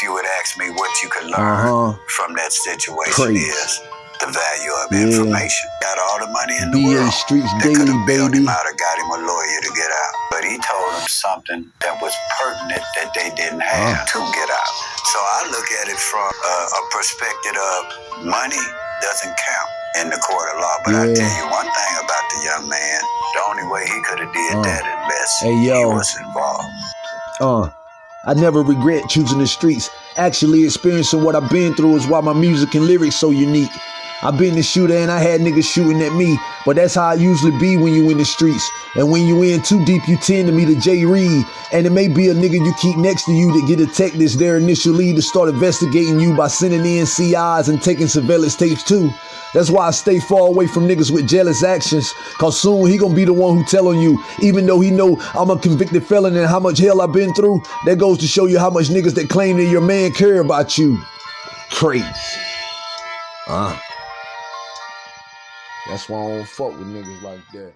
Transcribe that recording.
if you would ask me what you could learn Uh-huh. from that situation is the value of Yeah. information. Got all the money in the BA world. Streets that Daily, could have bailed baby. him out or got him a lawyer to get out. But he told him something that was pertinent that they didn't have to get out. So I look at it from a, a perspective of money doesn't count in the court of law. But I tell you one thing about the young man, the only way he could have did Uh. that unless Hey, he yo. was involved. Uh, I never regret choosing the streets. Actually, experiencing what I've been through is why my music and lyrics so unique. I've been the shooter and I had niggas shooting at me, but that's how I usually be when you in the streets. And when you in too deep, you tend to meet a J Reed, and it may be a nigga you keep next to you that get a tech that's their initial lead to start investigating you by sending in CIs and taking surveillance tapes too. That's why I stay far away from niggas with jealous actions. Cause soon he gonna be the one who telling you, even though he know I'm a convicted felon and how much hell I've been through, that goes to show you how much niggas that claim that your man care about you. Crazy. Uh. That's why I don't fuck with niggas like that.